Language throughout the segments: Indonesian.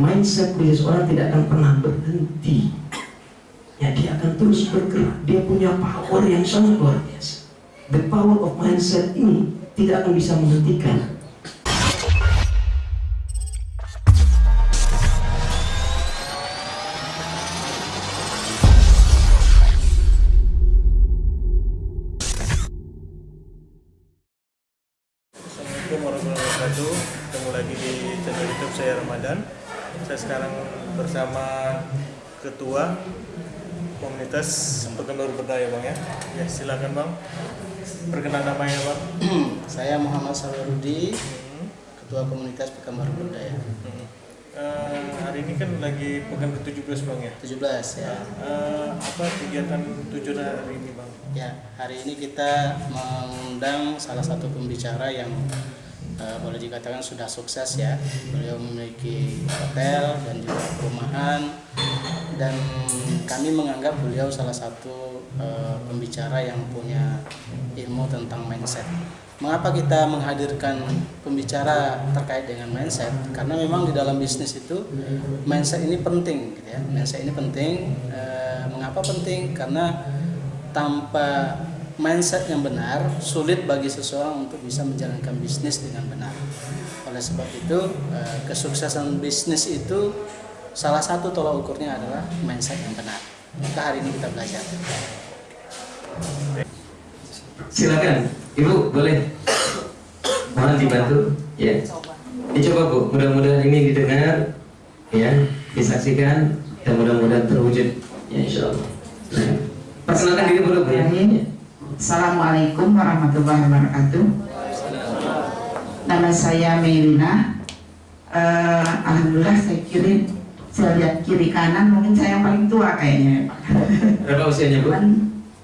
mindset dari seorang tidak akan pernah berhenti. Ya dia akan terus bergerak. Dia punya power yang sangat luar biasa. The power of mindset ini tidak akan bisa menghentikan. Assalamualaikum warahmatullahi wabarakatuh. Ketemu lagi di channel youtube saya Ramadan Saya sekarang bersama Ketua Komunitas Penggemar Berdaya Bang ya Ya silakan Bang Perkenalan namanya Bang Saya Muhammad Sawarudi, Hmm, Ketua Komunitas Pekanbaru Berdaya. hmm. Eh, Hari ini kan lagi pekan ke-17 Bang ya 17 ya. Eh, Apa kegiatan tujuan hari ini Bang? Ya, hari ini kita mengundang salah satu pembicara yang eh, boleh dikatakan sudah sukses ya. Beliau memiliki hotel dan juga perumahan dan kami menganggap beliau salah satu eh, pembicara yang punya ilmu tentang mindset. Mengapa kita menghadirkan pembicara terkait dengan mindset? Karena memang di dalam bisnis itu mindset ini penting, gitu ya. Mindset ini penting. Eh, mengapa penting? Karena tanpa mindset yang benar, sulit bagi seseorang untuk bisa menjalankan bisnis dengan benar. Oleh sebab itu, eh, kesuksesan bisnis itu salah satu tolak ukurnya adalah mindset yang benar. Maka hari ini kita belajar. silakan ibu boleh mohon dibantu ya dicoba bu mudah-mudahan ini didengar ya disaksikan dan mudah-mudahan terwujud ya insya Allah Silakan. perkenalkan diri dulu bu ya Assalamualaikum warahmatullahi wabarakatuh. Nama saya Melina. Eh, Alhamdulillah saya kiri, saya lihat kiri kanan mungkin saya yang paling tua kayaknya. berapa usianya bu Cuman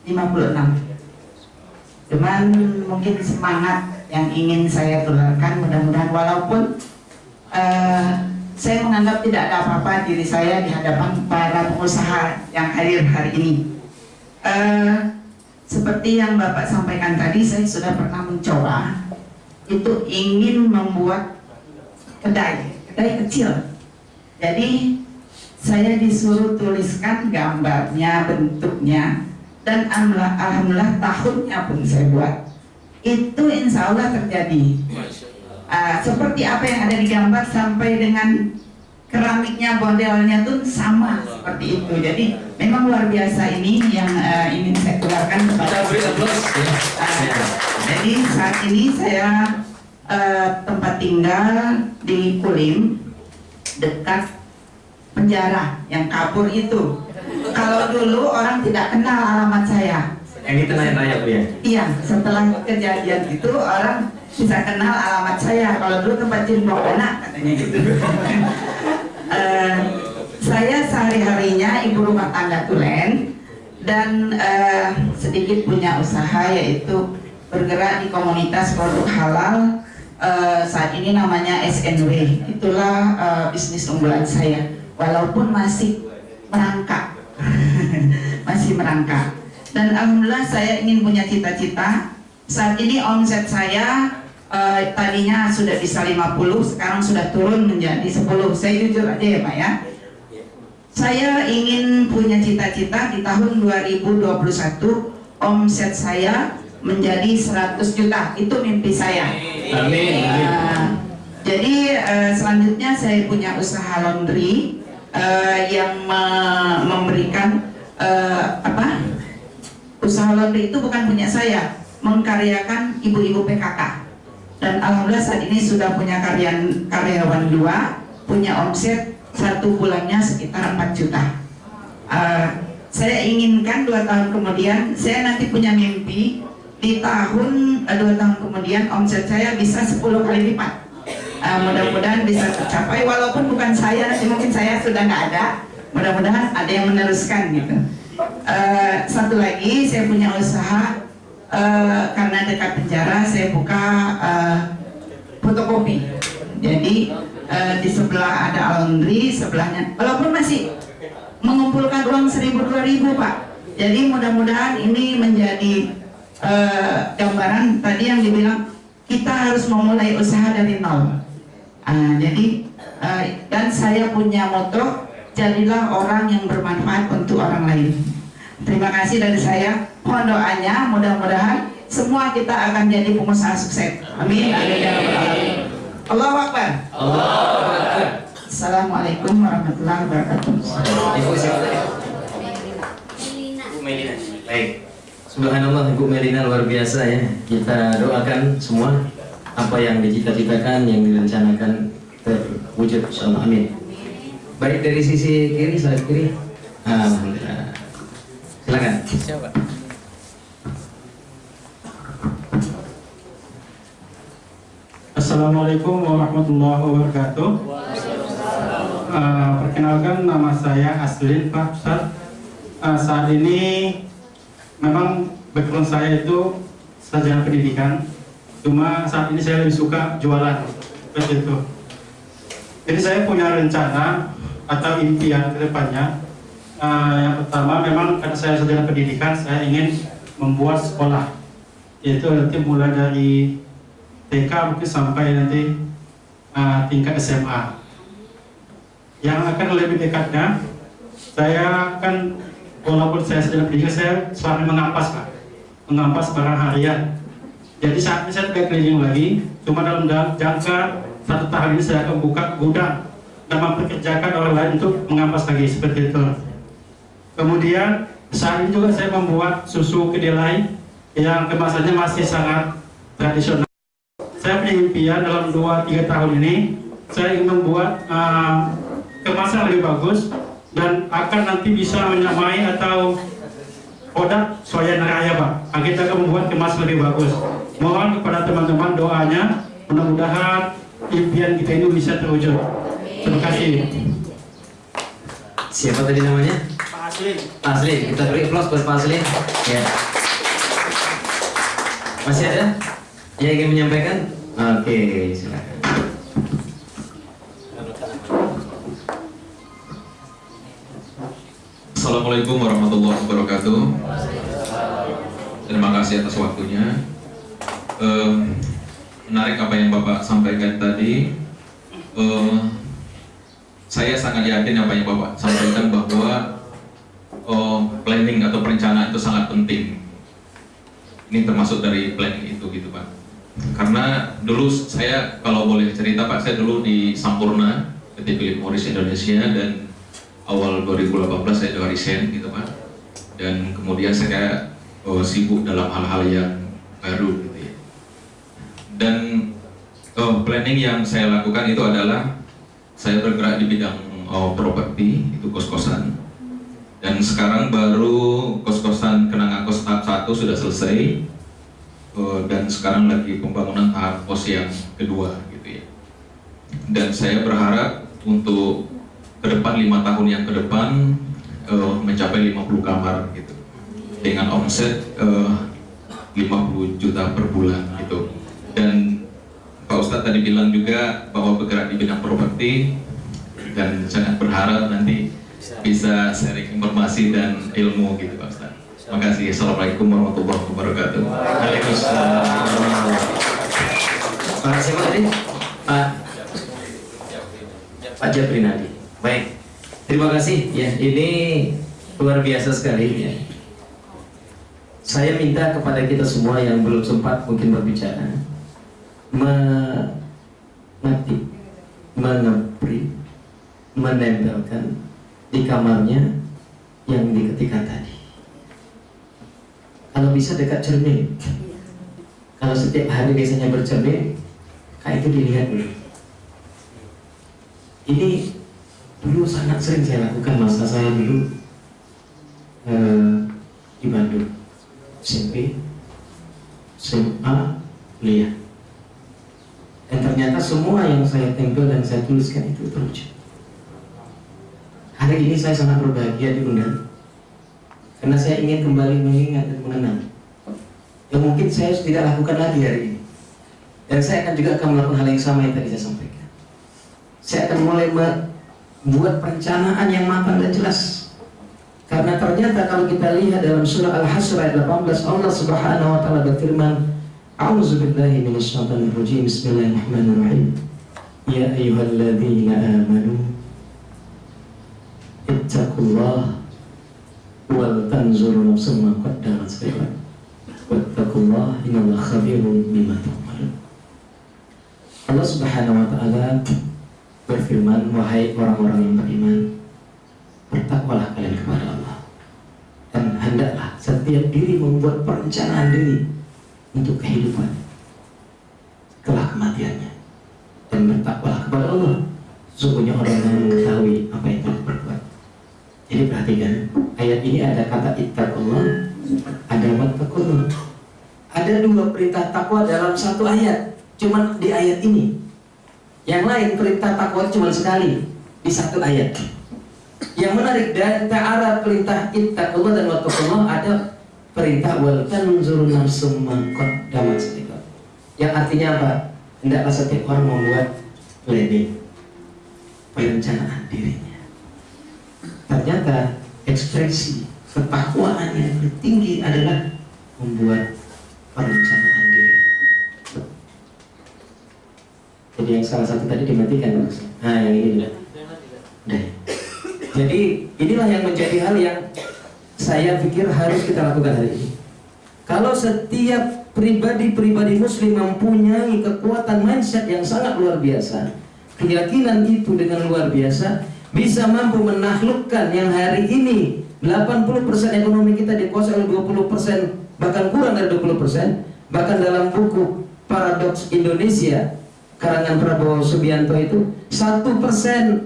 56. Cuman mungkin semangat yang ingin saya tularkan mudah-mudahan walaupun eh, saya menganggap tidak ada apa-apa diri saya di hadapan para pengusaha yang hadir hari ini. Eh, seperti yang Bapak sampaikan tadi, saya sudah pernah mencoba itu ingin membuat kedai, kedai kecil. Jadi saya disuruh tuliskan gambarnya, bentuknya, dan alhamdulillah, alhamdulillah tahunnya pun saya buat. Itu insya Allah terjadi. Ah, seperti apa yang ada di gambar sampai dengan keramiknya modelnya tuh sama seperti itu. Jadi memang luar biasa ini yang eh, ingin saya kita kepada ya. Ah, Ya. jadi saat ini saya eh, tempat tinggal di Kulim dekat penjara yang kabur itu. Kalau dulu orang tidak kenal alamat saya. yang itu nanya-nanya bu ya Iya, setelah kejadian itu orang bisa kenal alamat saya. Kalau dulu tempat jimbok anak katanya gitu. Eh, saya sehari-harinya ibu rumah tangga tulen dan eh, sedikit punya usaha yaitu bergerak di komunitas produk halal eh, saat ini namanya SNW. Itulah eh, bisnis unggulan saya. Walaupun masih merangkak, masih merangkak. Dan alhamdulillah saya ingin punya cita-cita. Saat ini omset saya eh, tadinya sudah bisa 50, sekarang sudah turun menjadi 10. Saya jujur aja ya Pak ya. Saya ingin punya cita-cita di tahun 2021 omset saya menjadi 100 juta. Itu mimpi saya. amin amin Uh, jadi uh, selanjutnya saya punya usaha laundry uh, yang me- memberikan uh, apa? Usaha laundry itu bukan punya saya, mengkaryakan ibu-ibu PKK. Dan alhamdulillah saat ini sudah punya karyan karyawan dua, punya omset satu bulannya sekitar 4 juta. Uh, saya inginkan dua tahun kemudian saya nanti punya mimpi di tahun eh, dua tahun kemudian omset saya bisa 10 kali lipat. Uh, mudah-mudahan bisa tercapai walaupun bukan saya nanti mungkin saya sudah nggak ada. Mudah-mudahan ada yang meneruskan gitu. Uh, satu lagi saya punya usaha uh, karena dekat penjara saya buka uh, fotokopi. Jadi eh, di sebelah ada laundry, sebelahnya walaupun masih mengumpulkan uang seribu dua ribu pak. Jadi mudah-mudahan ini menjadi eh, gambaran tadi yang dibilang kita harus memulai usaha dari nol. Ah, jadi Eh, dan saya punya moto jadilah orang yang bermanfaat untuk orang lain. Terima kasih dari saya. Mohon doanya, mudah-mudahan semua kita akan jadi pengusaha sukses. Amin. Amin ya rabbal alamin. Allahu Akbar. Allahu Akbar. Assalamualaikum warahmatullahi wabarakatuh. Ibu siapa Melina. Baik. Subhanallah Ibu Melina luar biasa ya. Kita doakan semua apa yang dicita-citakan, yang direncanakan terwujud insyaallah amin. Baik dari sisi kiri, saya kiri. Alhamdulillah. Silakan. Siapa? Assalamualaikum warahmatullahi wabarakatuh. Uh, perkenalkan nama saya Aslin Pak Ustaz. Uh, saat ini memang background saya itu sarjana pendidikan. Cuma saat ini saya lebih suka jualan seperti itu. Jadi saya punya rencana atau impian ke depannya. Uh, yang pertama memang karena saya sarjana pendidikan, saya ingin membuat sekolah. Yaitu nanti mulai dari TK mungkin sampai nanti uh, tingkat SMA. Yang akan lebih dekatnya, saya akan walaupun saya sedang pendidikan, saya selalu mengampas pak, mengampas barang harian. Jadi saat ini saya tidak keliling lagi, cuma dalam da- jangka satu tahun ini saya akan buka gudang dan memperkerjakan orang lain untuk mengampas lagi seperti itu. Kemudian saat ini juga saya membuat susu kedelai yang kemasannya masih sangat tradisional saya punya impian dalam 2-3 tahun ini saya ingin membuat uh, kemasan lebih bagus dan akan nanti bisa menyamai atau produk soya raya pak Nah, kita akan membuat kemasan lebih bagus mohon kepada teman-teman doanya mudah-mudahan impian kita ini bisa terwujud terima kasih Siapa tadi namanya? Pak Aslin. Pak Aslin. Kita beri applause buat Pak Aslin. Ya. Masih ada yang ingin menyampaikan? Oke, silakan. Assalamualaikum warahmatullahi wabarakatuh. Terima kasih atas waktunya. Eh, menarik apa yang Bapak sampaikan tadi. Eh, saya sangat yakin apa yang Bapak sampaikan bahwa eh, planning atau perencanaan itu sangat penting. Ini termasuk dari planning itu gitu Pak. Karena dulu saya kalau boleh cerita Pak, saya dulu di Sampurna PT Philip Morris Indonesia dan awal 2018 saya juga resign gitu Pak. Dan kemudian saya oh, sibuk dalam hal-hal yang baru gitu ya. Dan oh, planning yang saya lakukan itu adalah saya bergerak di bidang oh, properti itu kos-kosan dan sekarang baru kos-kosan kenangan kos tahap 1 sudah selesai dan sekarang lagi pembangunan tahap kos yang kedua gitu ya. Dan saya berharap untuk ke depan lima tahun yang ke depan eh, mencapai 50 kamar gitu. Dengan omset eh, 50 juta per bulan gitu. Dan Pak Ustadz tadi bilang juga bahwa bergerak di bidang properti dan sangat berharap nanti bisa sharing informasi dan ilmu gitu Pak Ustadz. Terima kasih. Assalamualaikum warahmatullahi wabarakatuh. Waalaikumsalam. Pak siapa tadi? Pak Pak Jabrinadi. Baik. Terima kasih ya. Ini luar biasa sekali ya. Saya minta kepada kita semua yang belum sempat mungkin berbicara mengetik, mengepri, menempelkan di kamarnya yang diketikkan tadi. Bisa dekat cermin. Kalau setiap hari biasanya bercermin, kayak itu dilihat dulu. Ini dulu sangat sering saya lakukan masa saya dulu eh, di Bandung, SMP, SMA, kuliah. Dan ternyata semua yang saya tempel dan saya tuliskan itu terwujud. Hari ini saya sangat berbahagia diundang karena saya ingin kembali mengingat dan mengenang. Yang mungkin saya tidak lakukan lagi hari ini. Dan saya akan juga akan melakukan hal yang sama yang tadi saya sampaikan. Saya akan mulai membuat perencanaan yang matang dan jelas. Karena ternyata kalau kita lihat dalam surah Al-Hasr ayat 18 Allah Subhanahu wa taala berfirman A'udzubillahi minasyaitonir Bismillahirrahmanirrahim. Ya ayyuhalladzina amanu ittaqullah wal tanzur nafsum ma qaddamat lighad wattaqullah innallaha khabirun bima ta'malun. Allah Subhanahu wa taala berfirman wahai orang-orang yang beriman bertakwalah kalian kepada Allah. Dan hendaklah setiap diri membuat perencanaan diri untuk kehidupan setelah kematiannya. Dan bertakwalah kepada Allah. Sesungguhnya orang yang mengetahui apa yang telah berbuat jadi perhatikan ini ada kata ittaqullah ada wattaqullah ada dua perintah takwa dalam satu ayat cuman di ayat ini yang lain perintah takwa cuma sekali di satu ayat yang menarik dari ta'ala perintah ittaqullah dan wattaqullah ada perintah wal tanzur nafsum ma qaddamat lighad. Yang artinya apa? Hendaklah setiap orang membuat planning perencanaan dirinya. Ternyata ekspresi ketakwaan yang tertinggi adalah membuat perencanaan diri. Jadi yang salah satu tadi dimatikan Mas. Nah yang ini juga. Udah. Jadi inilah yang menjadi hal yang saya pikir harus kita lakukan hari ini. Kalau setiap pribadi-pribadi muslim mempunyai kekuatan mindset yang sangat luar biasa, keyakinan itu dengan luar biasa bisa mampu menaklukkan yang hari ini. 80% ekonomi kita dikuasai oleh 20% bahkan kurang dari 20% bahkan dalam buku Paradox Indonesia karangan Prabowo Subianto itu satu persen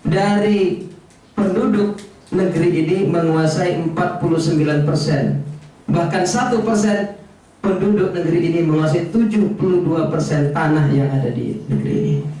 dari penduduk negeri ini menguasai 49 persen. Bahkan satu persen penduduk negeri ini menguasai 72 persen tanah yang ada di negeri ini